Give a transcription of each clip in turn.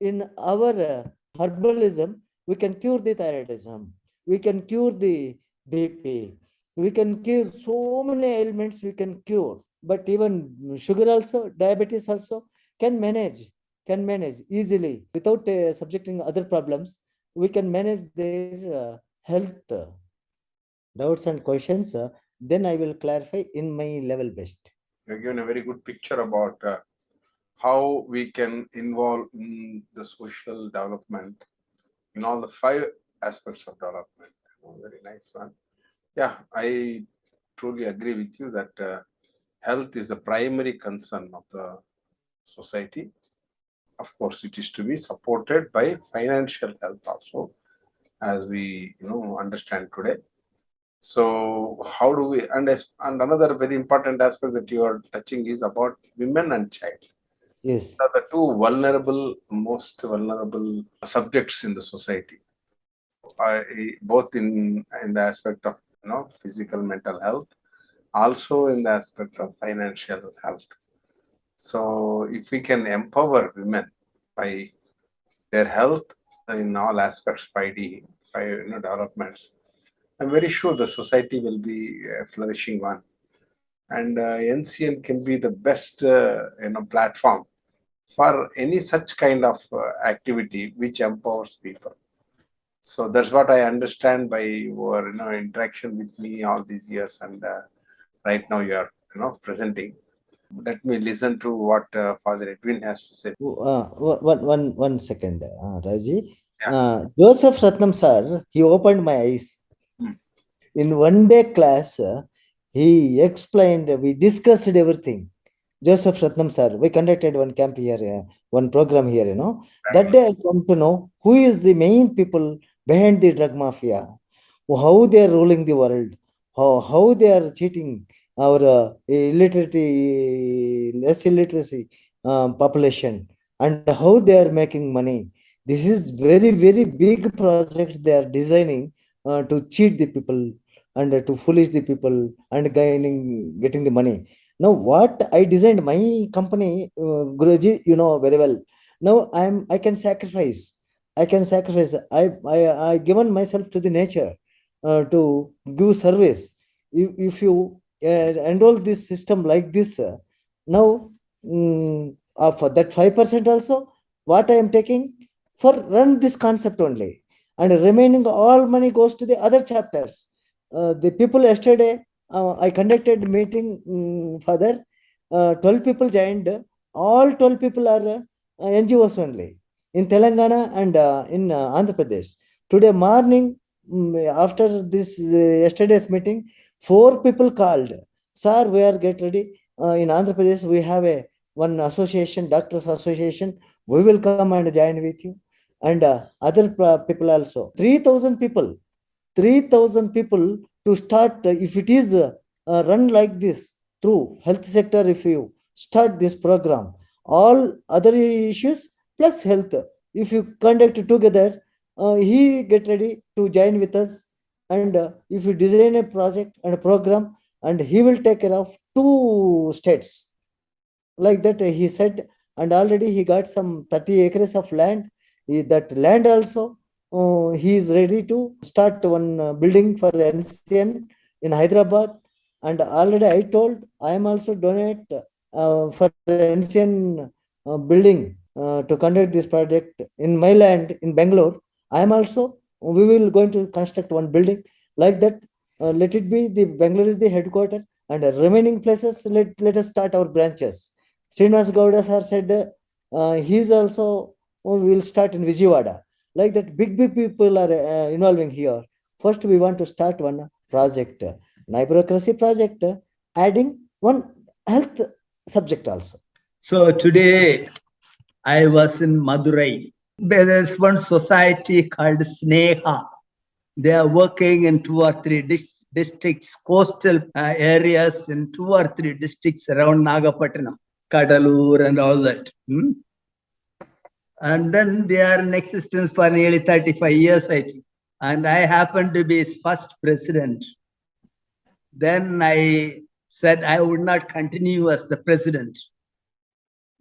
in our uh, herbalism, we can cure the thyroidism, we can cure the BP, we can cure so many ailments we can cure. But even sugar also, diabetes also can manage, can manage easily without uh, subjecting other problems. We can manage their uh, health doubts and questions. uh, then I will clarify in my level best. You've given a very good picture about uh, how we can involve in the social development in all the five aspects of development. Very nice one. Yeah, I truly agree with you that uh, health is the primary concern of the society. Of course, it is to be supported by financial health also, as we you know understand today. So how do we and, and another very important aspect that you are touching is about women and child Yes, are the two vulnerable, most vulnerable subjects in the society. I, both in, in the aspect of, you know, physical mental health, also in the aspect of financial health. So if we can empower women by their health in all aspects, 5D, five, you know, developments, I'm very sure the society will be a flourishing one. And uh, NCN can be the best, uh, you know, platform for any such kind of uh, activity which empowers people. So that's what I understand by your you know interaction with me all these years, and uh, right now you are you know presenting. Let me listen to what uh, Father Edwin has to say. uh, one, one, one, one second, uh, Raji. Yeah. Uh, Joseph Ratnam sir, he opened my eyes. Hmm. In one day class, uh, he explained, we discussed everything. Joseph Ratnam sir, we conducted one camp here, uh, one program here, you know. That day I come to know who is the main people behind the drug mafia, how they are ruling the world, how, how they are cheating our uh, illiteracy, less illiteracy um, population, and how they are making money. This is very, very big project they are designing uh, to cheat the people and uh, to foolish the people and gaining, getting the money. Now, what I designed my company, uh, Guruji, you know very well. Now I'm I can sacrifice. I can sacrifice. I I I given myself to the nature uh, to give service. If if you uh, enroll this system like this, uh, now mm, uh, for that five percent also, what I am taking for run this concept only, and remaining all money goes to the other chapters. Uh, the people yesterday I conducted meeting mm, father. Uh, 12 people joined. All 12 people are uh, NGOs only in Telangana and uh, in uh, Andhra Pradesh. Today morning, mm, after this uh, yesterday's meeting, four people called. Sir, we are get ready. Uh, in Andhra Pradesh, we have a one association, doctors association. We will come and join with you. And uh, other uh, people also. 3,000 people. 3,000 people to start, uh, if it is uh, uh, run like this through health sector, if you start this program, all other issues plus health, if you conduct together, he get ready to join with us. And if you design a project and a program, and he will take care of two states. Like that, he said, and already he got some 30 acres of land. He- that land also, uh, he is ready to start one uh, building for NCN in Hyderabad. And already I told I am also donate uh, for NCN uh, building uh, to conduct this project in my land in Bangalore. I am also we will going to construct one building like that. Uh, let it be the Bangalore is the headquarter and the remaining places let let us start our branches. Srinivas Gowda sir said he is also we will start in Vijayawada like that big big people are uh, involving here first we want to start one project bureaucracy project adding one health subject also So today I was in Madurai. There's one society called Sneha. They are working in two or three districts, coastal uh, areas in two or three districts around Nagapattinam, Kadalur and all that. hmm? And then they are in existence for nearly 35 years, I think. And I happened to be his first president. Then I said I would not continue as the president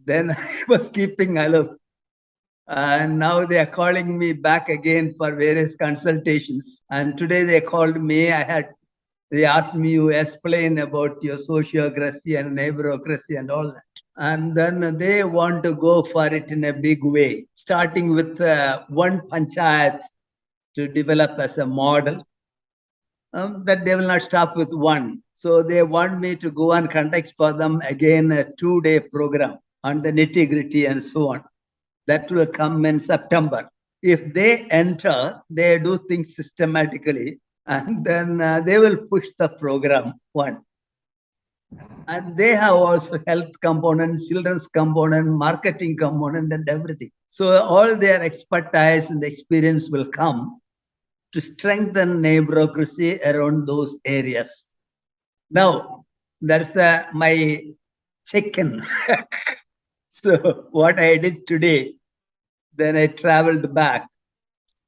then I was keeping aloof. And now they are calling me back again for various consultations. And today they called me. I had they asked me to explain about your sociocracy and neighborocracy and all that. And then they want to go for it in a big way, starting with uh, one panchayat to develop as a model. Um, that they will not stop with one. So they want me to go and conduct for them again a two-day program on the nitty-gritty and so on. That will come in September. If they enter, they do things systematically and then uh, they will push the program one. And they have also health component, children's component, marketing component, and everything. So all their expertise and experience will come to strengthen neighborocracy around those areas. Now, that's the my check-in. so what I did today, then I traveled back.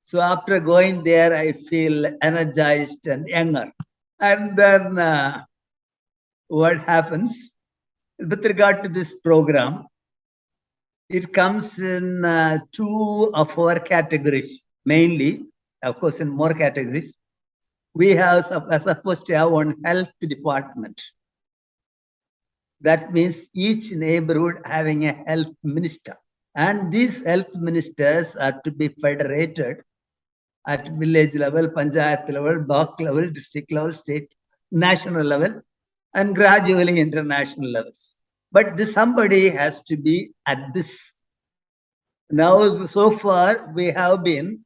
So after going there, I feel energized and younger. And then uh, what happens with regard to this program? It comes in uh, two of our categories, mainly, of course, in more categories. We have are supposed to have one health department. That means each neighborhood having a health minister. And these health ministers are to be federated at village level, panchayat level, block level, district level, state, national level, and gradually international levels. But this somebody has to be at this. Now, so far, we have been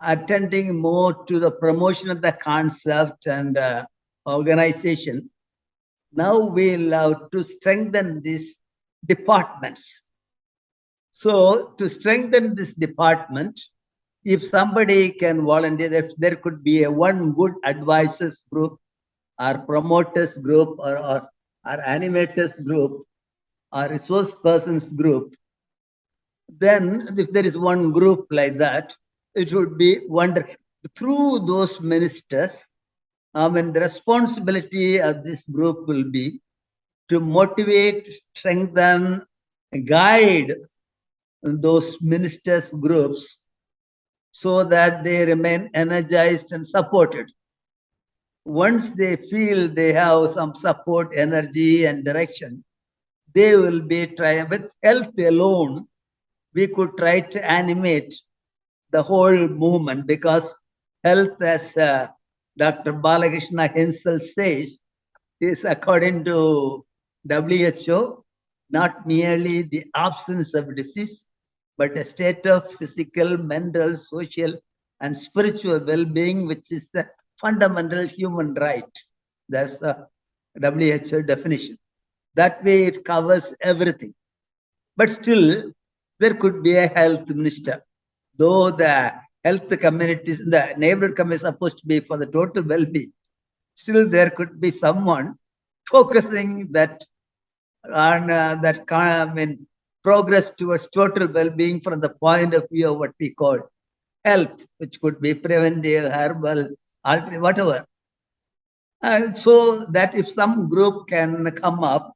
attending more to the promotion of the concept and uh, organization. Now we love to strengthen these departments. So to strengthen this department, if somebody can volunteer, if there could be a one good advisors group or promoters group or, or animators group or resource persons group, then if there is one group like that, it would be wonderful. Through those ministers, uh, I mean, the responsibility of this group will be to motivate, strengthen, guide those ministers' groups so that they remain energized and supported. Once they feel they have some support, energy, and direction, they will be trying with health alone. We could try to animate the whole movement because health, as uh, Dr. Balakrishna himself says, is according to WHO, not merely the absence of disease, but a state of physical, mental, social, and spiritual well-being, which is the fundamental human right. That's the WHO definition. That way it covers everything. But still, there could be a health minister. Though the health communities, the neighborhood committee is supposed to be for the total well-being, still there could be someone focusing that on uh, that kind I mean, progress towards total well-being from the point of view of what we call health, which could be preventive, herbal, whatever. And so that if some group can come up,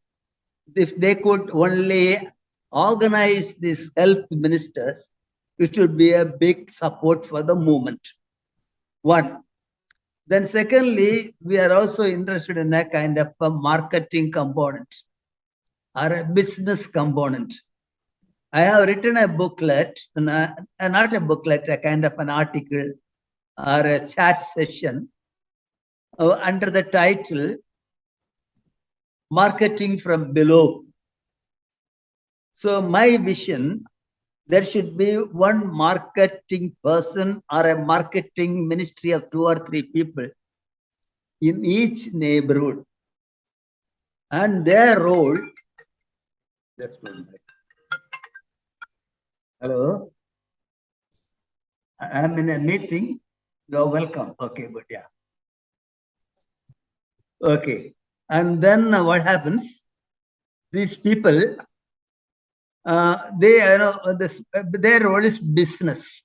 if they could only organize these health ministers, it would be a big support for the movement. One. Then secondly, we are also interested in a kind of a marketing component or a business component. I have written a booklet, not a booklet, a kind of an article or a chat session uh, under the title Marketing from Below. So my vision, there should be one marketing person or a marketing ministry of two or three people in each neighborhood. And their role, hello, I'm in a meeting. You're welcome. Okay, but Yeah. Okay. And then uh, what happens? These people, uh, they you know this, their role is business.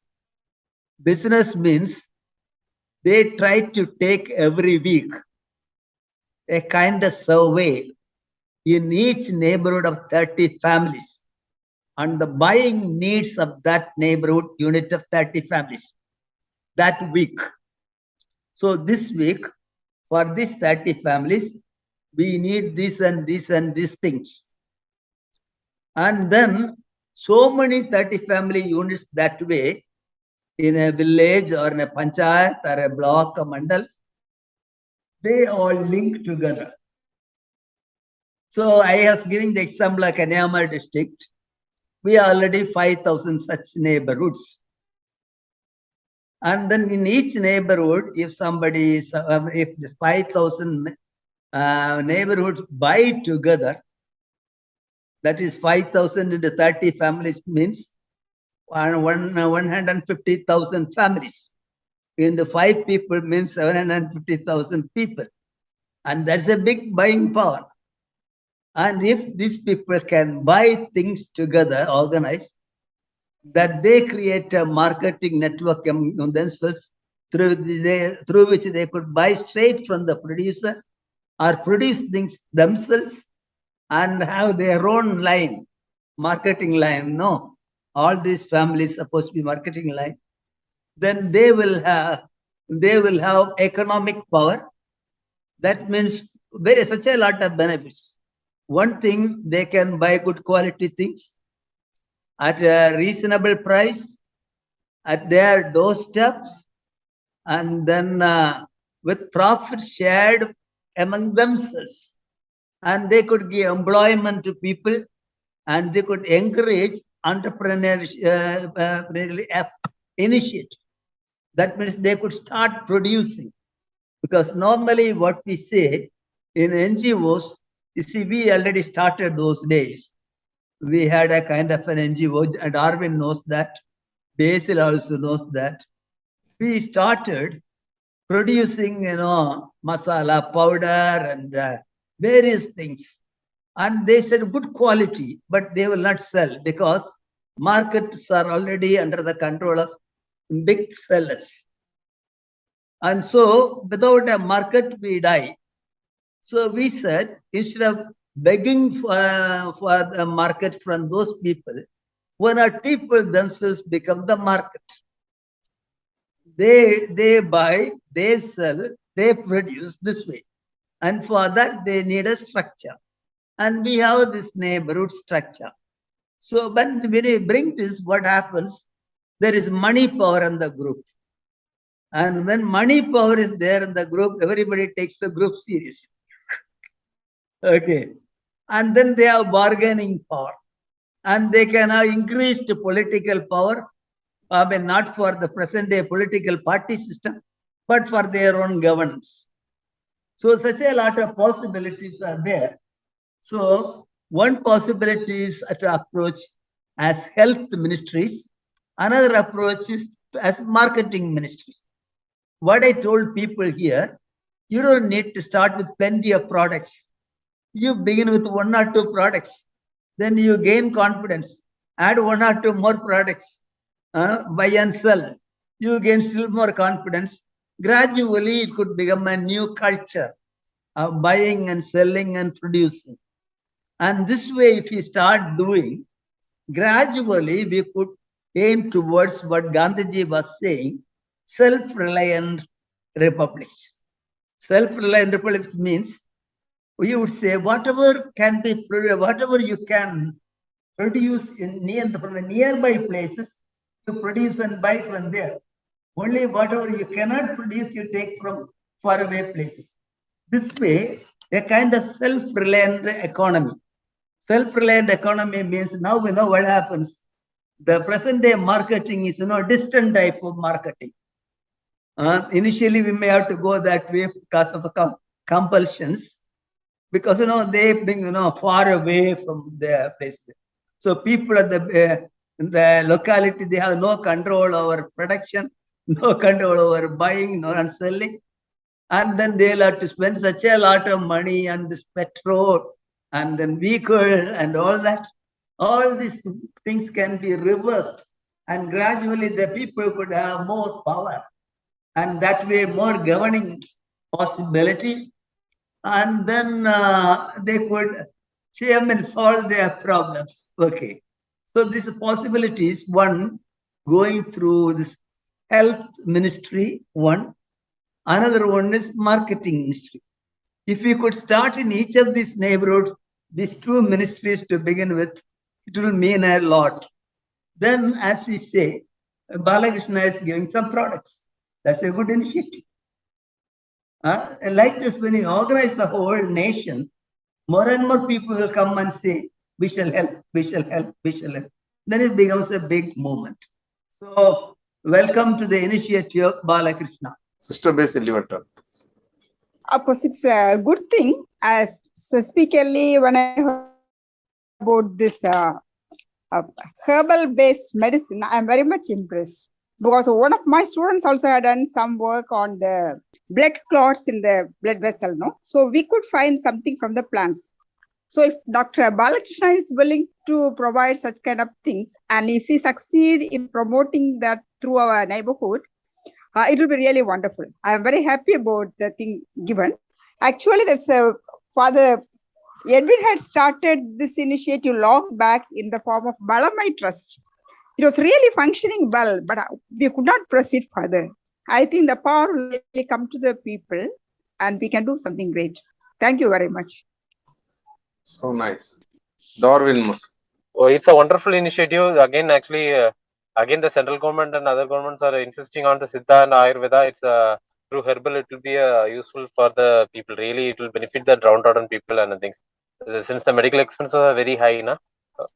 Business means they try to take every week a kind of survey in each neighborhood of 30 families on the buying needs of that neighborhood unit of 30 families that week. So this week, for these 30 families, we need this and this and these things. And then so many 30 family units that way in a village or in a panchayat or a block, a mandal, they all link together. So I was giving the example like Kanyamar district. We already 5,000 such neighborhoods. And then in each neighborhood, if somebody, is, if the 5,000 uh, neighborhoods buy together, that is 5,000 into 30 families means one, one, uh, 150,000 families. Into five people means 750,000 people. And that's a big buying power. And if these people can buy things together, organize, that they create a marketing network among themselves through, they, through which they could buy straight from the producer or produce things themselves and have their own line, marketing line. No, all these families supposed to be marketing line. Then they will have they will have economic power. That means very such a lot of benefits. One thing they can buy good quality things at a reasonable price at their doorsteps and then uh, with profit shared among themselves. And they could give employment to people and they could encourage entrepreneurship uh, uh, initiative. That means they could start producing. Because normally what we say in ngos you see we already started those days we had a kind of an ngo and darwin knows that. Basil also knows that. We started producing you know masala powder and uh, various things. And they said good quality but they will not sell because markets are already under the control of big sellers. And so without a market we die. So we said instead of begging for, for the market from those people when not people themselves become the market. They they buy they sell they produce this way. And for that they need a structure. And we have this neighborhood structure. So when we bring this what happens? There is money power in the group. And when money power is there in the group everybody takes the group seriously. Okay and then they have bargaining power and they can have increased political power I mean, not for the present day political party system, but for their own governance. So such a lot of possibilities are there. So one possibility is to approach as health ministries. Another approach is as marketing ministries. What I told people here, you don't need to start with plenty of products. You begin with one or two products. Then you gain confidence. Add one or two more products uh, buy and sell, you gain still more confidence. Gradually, it could become a new culture of buying and selling and producing. And this way, if you start doing, gradually we could aim towards what Gandhiji was saying, self-reliant republics. Self-reliant republics means we would say whatever can be whatever you can produce in near from the nearby places to produce and buy from there. Only whatever you cannot produce, you take from faraway places. This way, a kind of self-reliant economy. Self-reliant economy means now we know what happens. The present day marketing is you know distant type of marketing. Uh, initially, we may have to go that way because of compulsions, because you know they bring you know far away from their place. So people at the uh, the locality, they have no control over production, no control over buying, no and selling. And then they'll have to spend such a lot of money on this petrol and then vehicle and all that. All these things can be reversed and gradually the people could have more power and that way more governing possibility and then uh, they could I and solve their problems. Okay. So these possibilities, one going through this health ministry, one. Another one is marketing ministry. If we could start in each of these neighborhoods, these two ministries to begin with, it will mean a lot. Then, as we say, Balakrishna is giving some products. That's a good initiative. Uh, like this, when you organize the whole nation, more and more people will come and say, we shall help, we shall help, we shall help. Then it becomes a big movement. So, welcome to the initiative of Balakrishna. Sister Basil, your turn. Of course, it's a good thing. As specifically, when I heard about this uh, uh, herbal-based medicine, I'm very much impressed because one of my students also had done some work on the blood clots in the blood vessel. No, so we could find something from the plants. So if Dr. Balakrishna is willing to provide such kind of things, and if we succeed in promoting that through our neighborhood, uh, it will be really wonderful. I am very happy about the thing given. Actually, there's a father Edwin had started this initiative long back in the form of Balamai Trust. It was really functioning well, but uh, we could not proceed further. I think the power will really come to the people and we can do something great. Thank you very much. So nice. Darwin Mus. Oh, it's a wonderful initiative. Again, actually, uh, again, the central government and other governments are insisting on the Siddha and Ayurveda. It's uh, through herbal, it will be uh, useful for the people. Really, it will benefit the downtrodden people and things. Uh, Since the medical expenses are very high, na,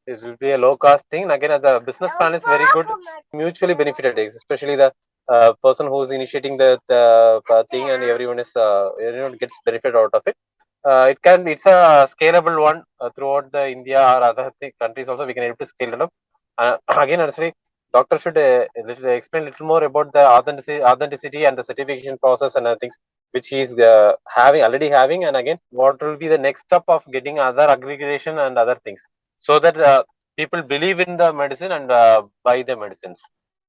it will be a low cost thing. Again, the business plan is very good, mutually benefited, especially the uh, person who's initiating the, the uh, thing and everyone is uh, everyone gets benefit out of it. Uh, it can it's a scalable one uh, throughout the India or other th- countries also we can able to scale it up. Uh, again, honestly, doctor should uh, little, explain a little more about the authenticity, authenticity and the certification process and other things which he is uh, having already having. And again, what will be the next step of getting other aggregation and other things so that uh, people believe in the medicine and uh, buy the medicines.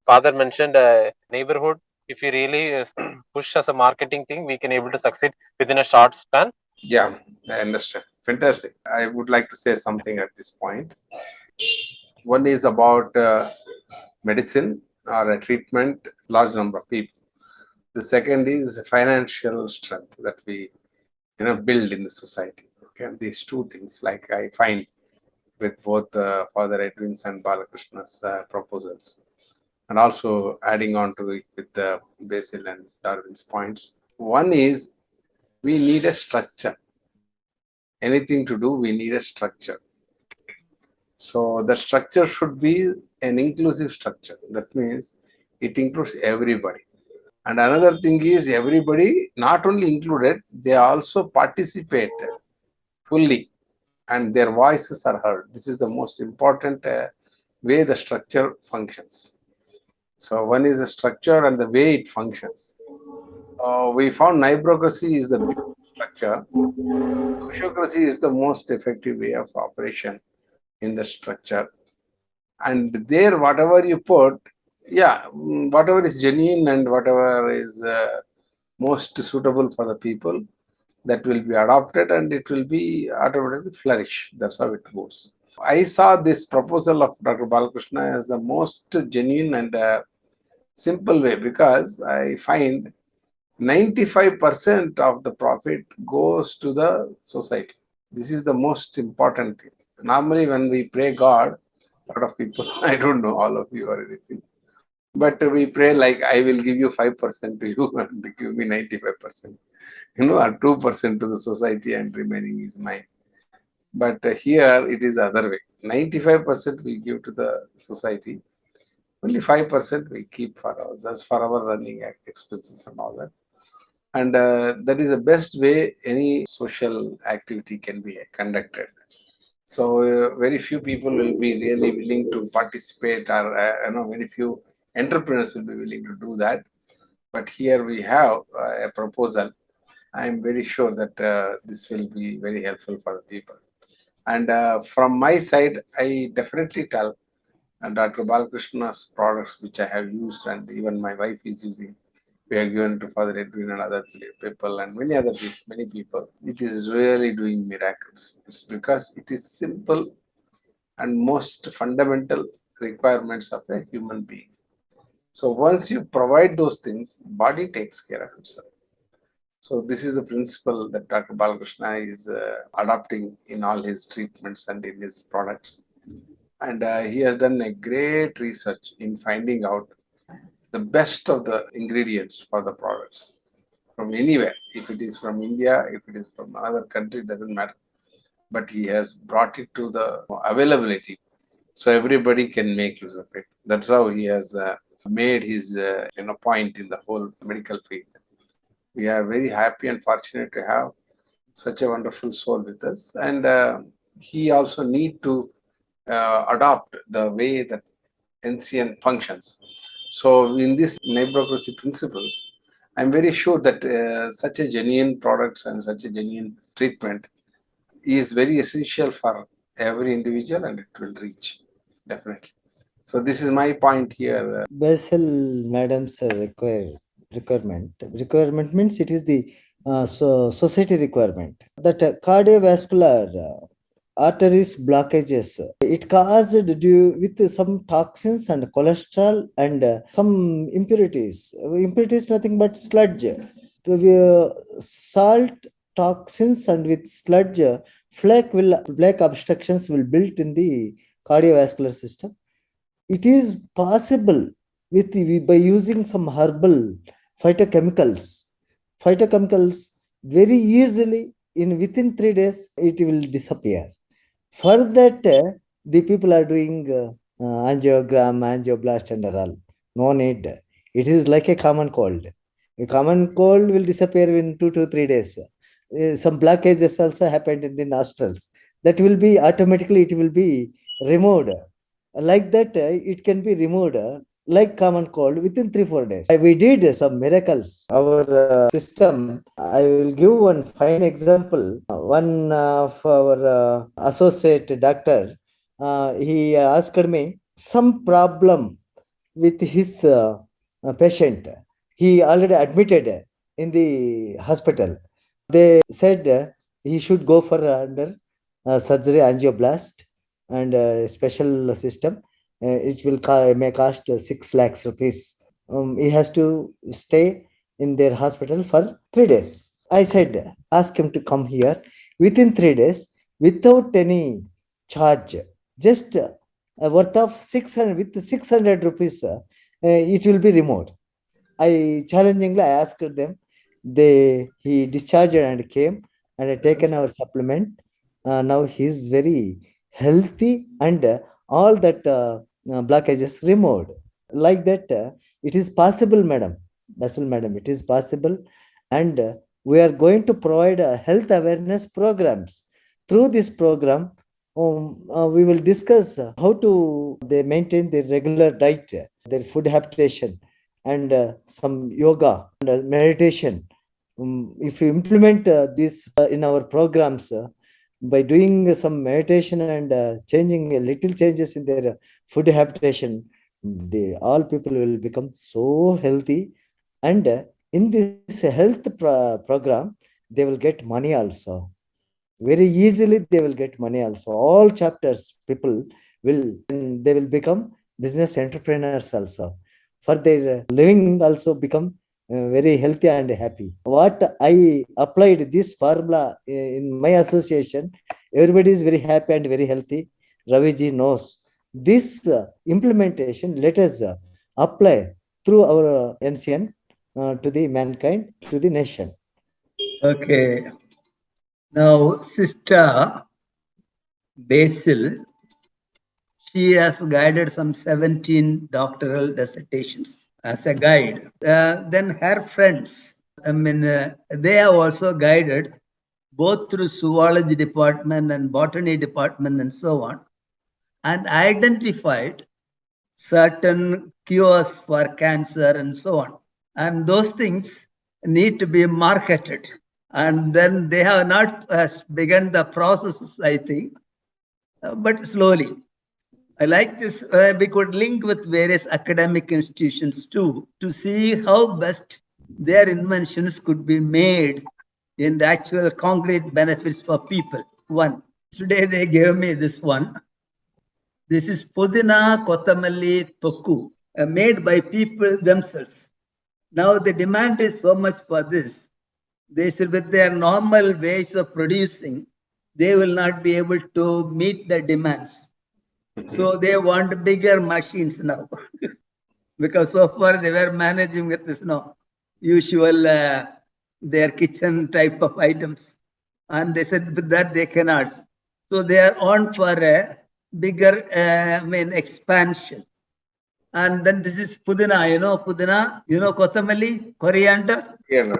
Father mentioned uh, neighborhood. If you really uh, push as a marketing thing, we can able to succeed within a short span. Yeah, I understand. Fantastic. I would like to say something at this point. One is about uh, medicine or a treatment, large number of people. The second is financial strength that we you know build in the society. Okay, these two things, like I find with both uh, Father Edwin's and Balakrishna's uh, proposals, and also adding on to it with the Basil and Darwin's points. One is we need a structure. Anything to do, we need a structure. So the structure should be an inclusive structure. That means it includes everybody. And another thing is everybody not only included, they also participate fully and their voices are heard. This is the most important uh, way the structure functions. So one is the structure and the way it functions. Uh, we found neighborocracy is the structure. Sociocracy is the most effective way of operation in the structure. And there, whatever you put, yeah, whatever is genuine and whatever is uh, most suitable for the people, that will be adopted and it will be automatically flourish. That's how it goes. I saw this proposal of Dr. Balakrishna as the most genuine and uh, simple way because I find 95% of the profit goes to the society. This is the most important thing. Normally, when we pray God, a lot of people, I don't know all of you or anything, but we pray like, I will give you 5% to you and give me 95%, you know, or 2% to the society and remaining is mine. But here it is the other way. 95% we give to the society, only 5% we keep for ours, that's for our running expenses and all that. And uh, that is the best way any social activity can be conducted. So uh, very few people will be really willing to participate or uh, you know very few entrepreneurs will be willing to do that but here we have uh, a proposal i am very sure that uh, this will be very helpful for the people and uh, from my side i definitely tell dr balakrishna's products which i have used and even my wife is using we have given to Father Edwin and other people and many other people, many people. It is really doing miracles. It's because it is simple and most fundamental requirements of a human being. So once you provide those things, body takes care of itself. So this is the principle that Dr. Balakrishna is uh, adopting in all his treatments and in his products. And uh, he has done a great research in finding out the best of the ingredients for the products from anywhere. If it is from India, if it is from another country, it doesn't matter. But he has brought it to the availability so everybody can make use of it. That's how he has uh, made his uh, you know point in the whole medical field. We are very happy and fortunate to have such a wonderful soul with us, and uh, he also need to uh, adopt the way that NCN functions. So in this meritocracy principles, I'm very sure that uh, such a genuine products and such a genuine treatment is very essential for every individual and it will reach definitely. So this is my point here. Basil madam's uh, require requirement. Requirement means it is the uh, so society requirement that uh, cardiovascular uh, arteries blockages uh, it caused due with some toxins and cholesterol and uh, some impurities. Impurities nothing but sludge. The salt toxins and with sludge flake will black obstructions will built in the cardiovascular system it is possible with by using some herbal phytochemicals. Phytochemicals very easily in within 3 days it will disappear. For that uh, the people are doing uh, uh, angiogram angioplasty and all. No need. It is like a common cold. A common cold will disappear in 2 to 3 days. Uh, some blockages also happened in the nostrils. That will be automatically it will be removed like that uh, it can be removed uh, like common cold within three four days. We did some miracles. Our uh, system i will give one fine example. One of our uh, associate doctor uh, he asked me some problem with his uh, patient. He already admitted in the hospital. They said he should go for under surgery angioplasty and uh, special system uh, it will ca- may cost uh, 6 lakhs rupees. Um, he has to stay in their hospital for 3 days. I said ask him to come here. Within 3 days without any charge just uh, a worth of 600 with 600 rupees uh, it will be removed. I challengingly i asked them. They he discharged and came and taken our supplement. Uh, now he's very healthy and uh, all that uh, uh, blockages removed. Like that it is possible madam. Basil madam. It is possible. And we are going to provide health awareness programs. Through this program um, uh, we will discuss how to they maintain their regular diet their food habitation and uh, some yoga and uh, meditation. Um, if you implement this in our programs by doing some meditation and uh, changing a little changes in their food habitation they all people will become so healthy. And uh, in this health pro- program they will get money also. Very easily they will get money also. All chapters people will they will become business entrepreneurs also. For their living also become very healthy and happy. What i applied this formula uh, in my association everybody is very happy and very healthy. Raviji knows. This uh, implementation let us uh, apply through our uh, ncn uh, to the mankind to the nation. Okay. Now, Sister Basil, she has guided some 17 doctoral dissertations as a guide. Uh, then her friends, I mean, uh, they have also guided both through zoology department and botany department and so on, and identified certain cures for cancer and so on. And those things need to be marketed. And then they have not uh, begun the processes, I think, uh, but slowly. I like this. Uh, we could link with various academic institutions too to see how best their inventions could be made in actual concrete benefits for people. One, today they gave me this one. This is Pudina Kotamalli Toku, uh, made by people themselves. Now the demand is so much for this. They said with their normal ways of producing, they will not be able to meet the demands. So they want bigger machines now. because so far they were managing with this no usual uh, their kitchen type of items. And they said that they cannot. So they are on for a bigger, uh, I mean, expansion. And then this is Pudina, you know, Pudina, you know, Kotamali, coriander, Yeah, no.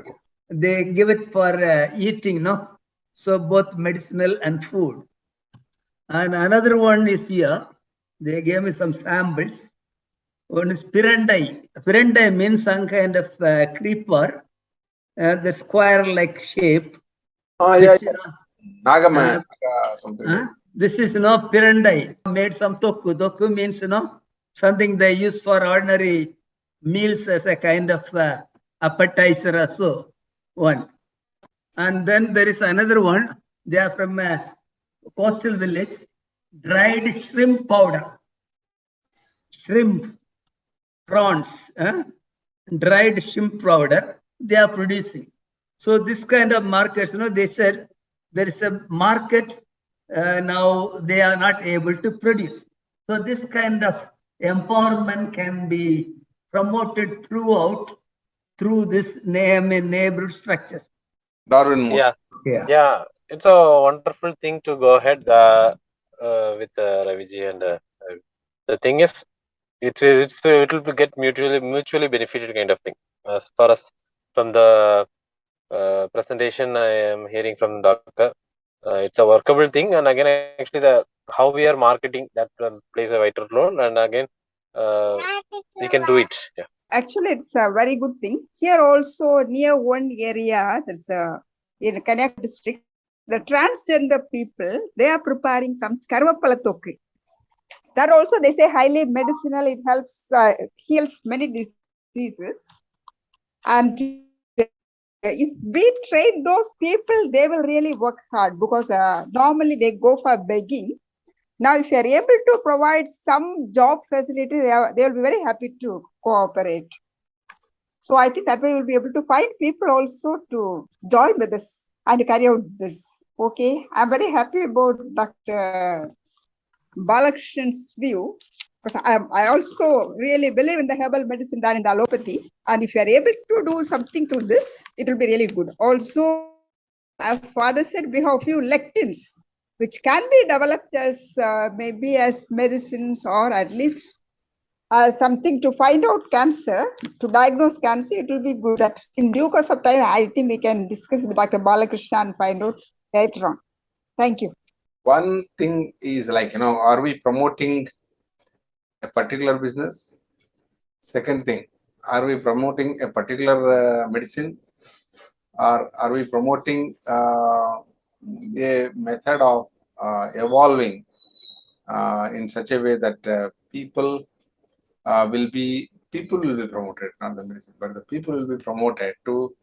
they give it for uh, eating, no? So both medicinal and food. And another one is here, they gave me some samples. One is Pirandai. Pirandai means some kind of uh, creeper, uh, the square-like shape. Oh, yeah, which, uh, Nagaman. Uh. Huh? This is you know pirandai made some toku. Toku means you know something they use for ordinary meals as a kind of uh, appetizer or so. One, and then there is another one. They are from a coastal village. Dried shrimp powder, shrimp, prawns, huh? dried shrimp powder. They are producing. So this kind of markets, you know, they said there is a market uh, now they are not able to produce. So this kind of empowerment can be promoted throughout through this name and neighborhood structures. Darwin Moose. Yeah, Yeah. yeah, it's a wonderful thing to go ahead uh, uh, with uh, Raviji. And uh, uh, the thing is, it is it's it will get mutually mutually benefited kind of thing. As far as from the uh, presentation I am hearing from Doctor, uh, it's a workable thing. And again, actually, the how we are marketing that um, plays a vital role. And again, uh, we can do it. Yeah. Actually, it's a very good thing. Here also near one area, that's a in Kanyak district, the transgender people, they are preparing some karvapala tokku. That also they say highly medicinal, it helps, uh, heals many diseases. And if we train those people, they will really work hard because uh, normally they go for begging. Now, if you are able to provide some job facility, they, are, they will be very happy to cooperate. So I think that way we'll be able to find people also to join with us and carry out this. Okay, I'm very happy about Dr. Balakrishnan's view because I, I also really believe in the herbal medicine than in the allopathy. And if you are able to do something through this, it will be really good. Also, as father said, we have few lectins which can be developed as uh, maybe as medicines or at least uh, something to find out cancer, to diagnose cancer, it will be good that in due course of time, I think we can discuss with Dr. Balakrishna and find out later on. Thank you. One thing is like, you know, are we promoting a particular business? Second thing, are we promoting a particular uh, medicine? Or are we promoting uh, a method of uh, evolving uh, in such a way that uh, people uh, will be people will be promoted, not the medicine, but the people will be promoted to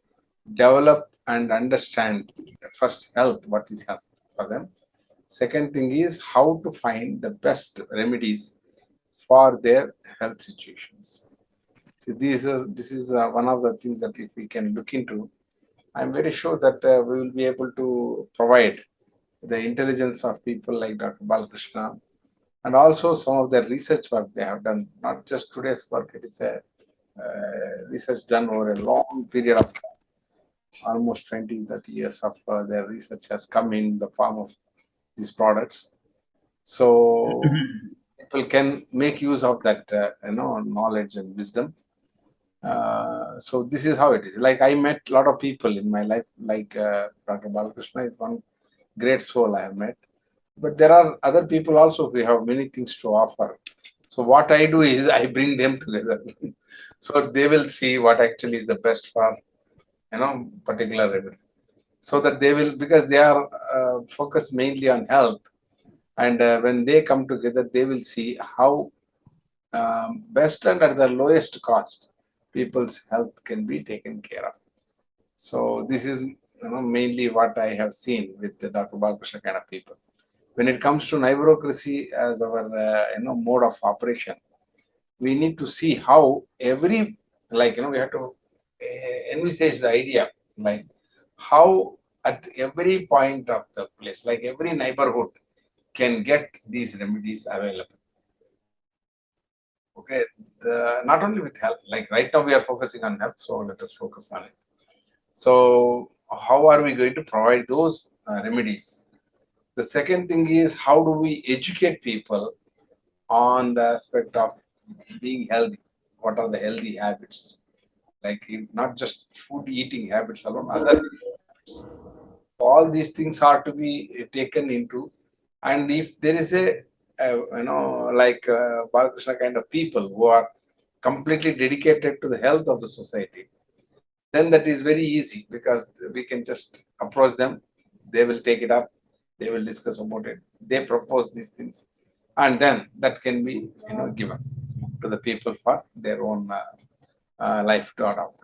develop and understand first health, what is health for them. Second thing is how to find the best remedies for their health situations. So this is this is uh, one of the things that if we can look into, I'm very sure that uh, we will be able to provide the intelligence of people like Dr. Balakrishna and also some of the research work they have done, not just today's work, it is a uh, research done over a long period of time. Almost 20, 30 years of uh, their research has come in the form of these products. So people can make use of that, uh, you know, knowledge and wisdom. Uh, so this is how it is. Like I met a lot of people in my life, like uh, Dr. Balakrishna is one great soul I have met. But there are other people also who have many things to offer. So what I do is I bring them together. so they will see what actually is the best for, you know, particular remedy. So that they will, because they are uh, focused mainly on health. And uh, when they come together, they will see how um, best and at the lowest cost people's health can be taken care of. So this is you know mainly what I have seen with the Dr. Balakrishna kind of people. When it comes to neighborocracy as our uh, you know mode of operation, we need to see how every like you know we have to uh, envisage the idea like how at every point of the place, like every neighborhood, can get these remedies available. Okay, the, not only with health, like right now we are focusing on health, so let us focus on it. So, how are we going to provide those uh, remedies? The second thing is how do we educate people on the aspect of being healthy? What are the healthy habits? Like not just food eating habits alone, other habits. All these things are to be taken into, and if there is a uh, you know like uh, Balakrishna kind of people who are completely dedicated to the health of the society, then that is very easy because we can just approach them. They will take it up they will discuss about it. They propose these things. And then that can be you know given to the people for their own uh, uh, life to adopt.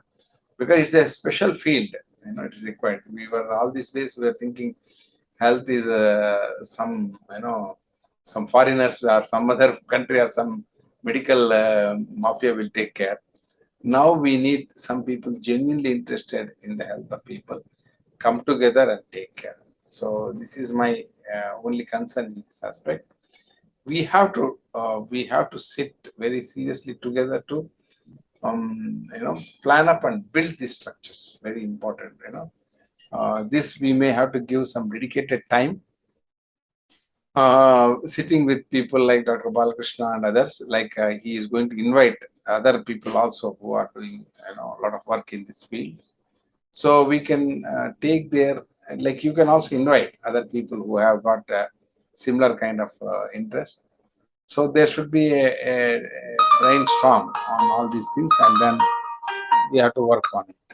Because it's a special field you know it is required. We were all these days we were thinking health is uh, some you know some foreigners or some other country or some medical uh, mafia will take care. Now we need some people genuinely interested in the health of people come together and take care so this is my uh, only concern in this aspect. We have to uh, we have to sit very seriously together to um, you know plan up and build these structures. Very important. You know uh, this we may have to give some dedicated time. Uh, sitting with people like Dr. Balakrishna and others, like uh, he is going to invite other people also who are doing you know a lot of work in this field. So we can uh, take their like you can also invite other people who have got similar kind of uh, interest. So there should be a, a, a brainstorm on all these things and then we have to work on it